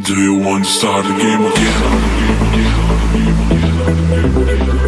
Do you want to start the game again?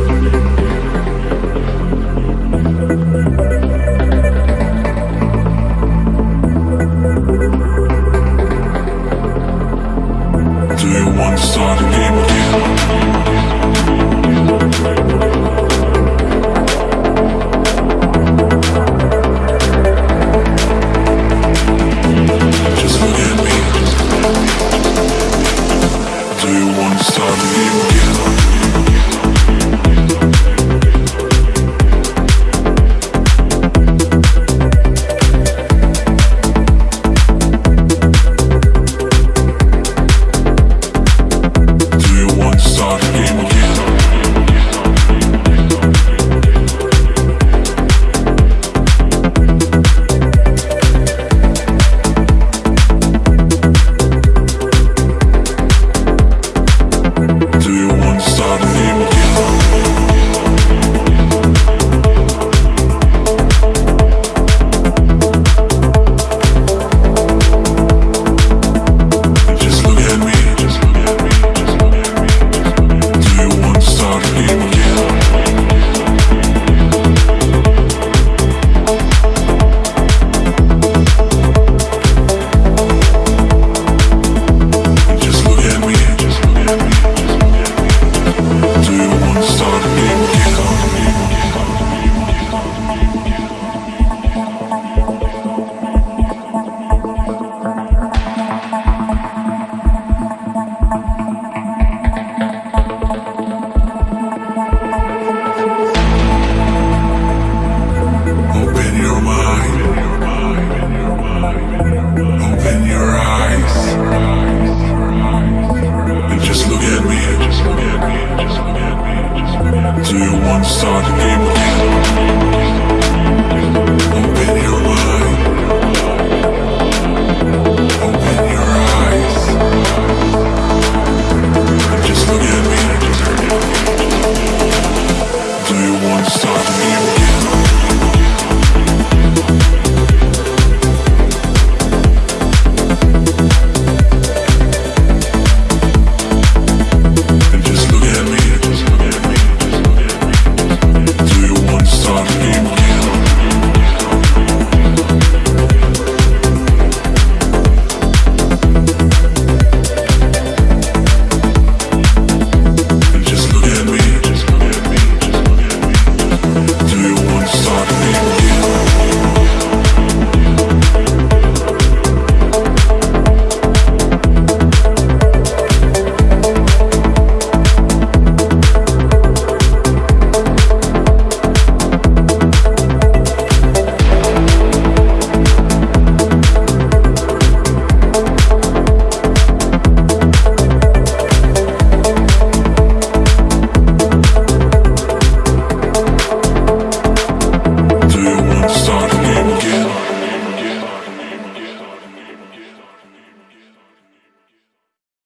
do you want to start a game again?